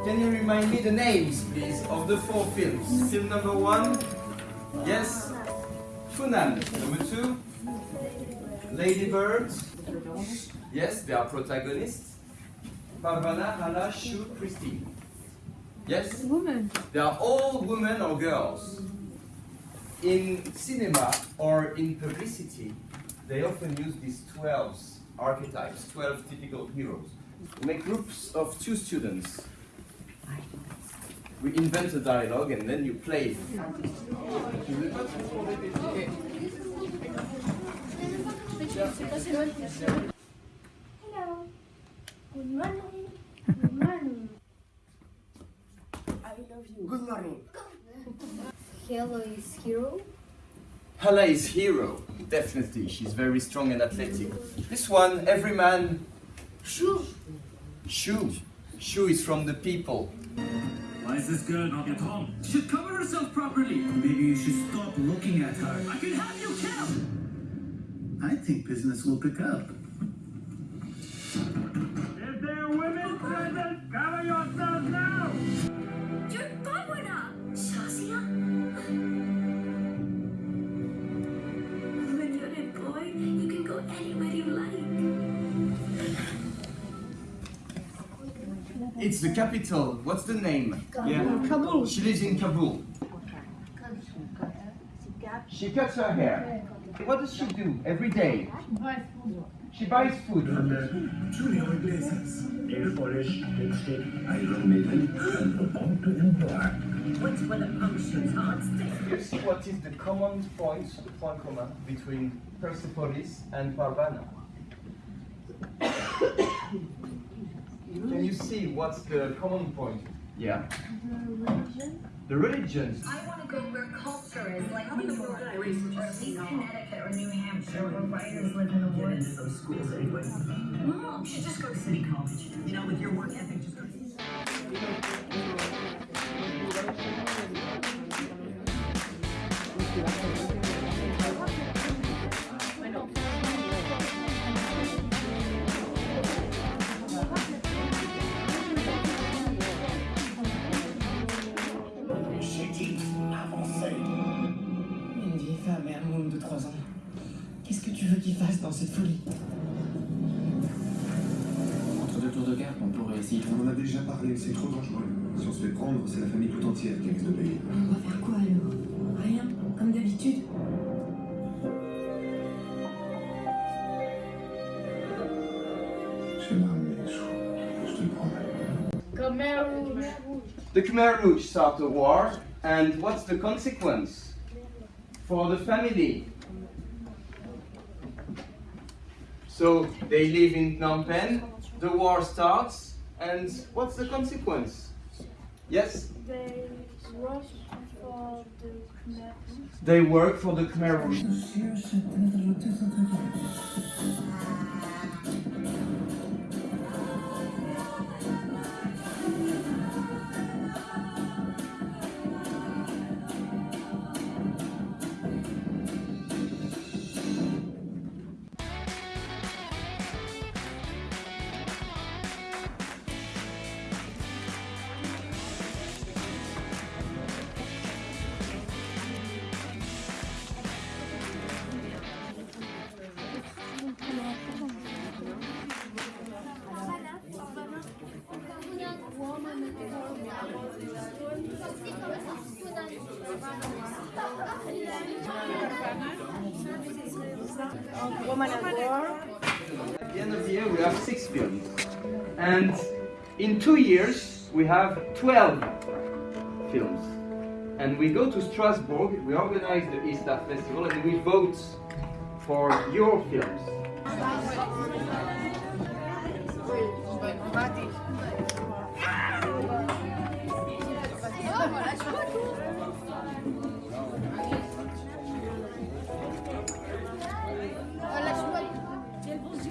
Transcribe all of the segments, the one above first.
Can you remind me the names, please, of the four films? Film number one, yes, Funan. Number two, Lady Bird. Yes, they are protagonists. Parvana, Hala, Shu, Christine. Yes? Woman. They are all women or girls. In cinema or in publicity, they often use these 12 archetypes, 12 typical heroes. Make groups of two students. We invent a dialogue and then you play. Hello. Good morning. Good morning. I love you. Good morning. Hello is hero. Hala is hero, definitely. She's very strong and athletic. This one, every man, Shoo. Shu. Shu is from the people. Why is this girl not at home? She should cover herself properly. Maybe you should stop looking at her. I can have you killed. I think business will pick up. It's the capital. What's the name? Yeah. Kabul. She lives in Kabul. She cuts her hair. What does she do every day? She buys food. Julio Iglesias. Nail polish, lipstick, Iron Maiden, and the bomb to empire. What's when a puncture's heart stick? You see what is the common point, the point commun between Persepolis and Parvana? Can you see what's the common point? Yeah. The religions. I want to go where culture is, like New York, or at least Connecticut or New Hampshire, where writers live in the woods. Some schools anyway. Mom, you should just go to city college. You know, with your work ethic, just go to et un môme de 3 ans. Qu'est-ce que tu veux qu'ils fassent dans cette folie? Entre deux tours de garde, on pourrait essayer. On en a déjà parlé, c'est trop dangereux. Si on se fait prendre, c'est la famille tout entière qui risque de payer. On va faire quoi alors? Rien, comme d'habitude. Je te le promets. Khmer Rouge. The Khmer Rouge start a war, and what's the consequence? For the family? So they live in Phnom Penh, the war starts, and what's the consequence? Yes? They rush for the Khmer They work for the Khmer At War. At the end of the year, we have six films. And in two years, we have 12 films. And we go to Strasbourg, we organize the Easter Festival, and we vote for your films.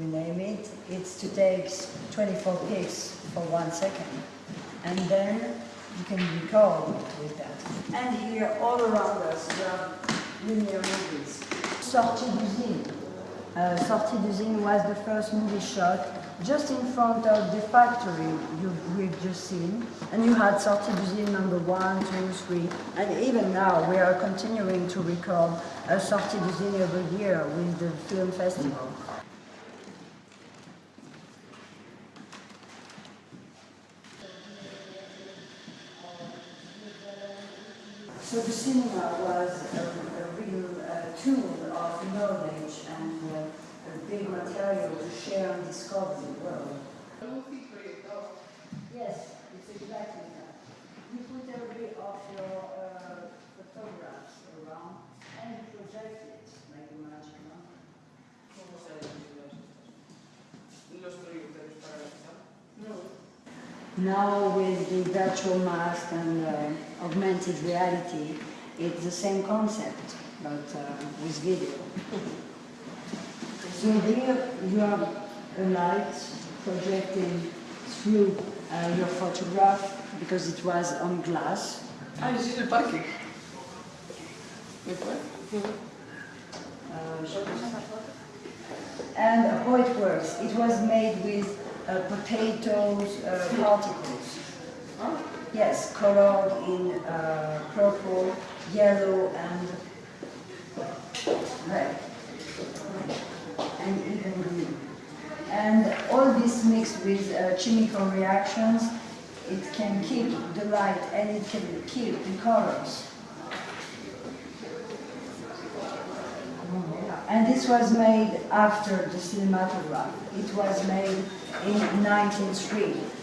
we name it. It's to take 24 pics for one second. And then you can record with that. And here, all around us, we have linear movies. Sortie d'usine. Uh, Sortie d'usine was the first movie shot just in front of the factory you, we've just seen. And you had Sortie d'usine number one, two, three. And even now, we are continuing to record a Sortie d'usine every year with the film festival. So the cinema was a, a real uh, tool of knowledge and uh, a big material to share and discover the world. Yes, it's exactly that. You put every of your uh, photographs around and project it like a magic number. Now with the virtual mask and uh, augmented reality, it's the same concept, but uh, with video. so here you have a light projecting through uh, your photograph because it was on glass. Ah, ici le parking. Uh, and how it works. It was made with uh, potatoes uh, particles. Yes, colored in uh, purple, yellow, and red, and even green. And all this mixed with uh, chemical reactions, it can keep the light and it can keep the colors. And this was made after the cinematograph. It was made in 1903.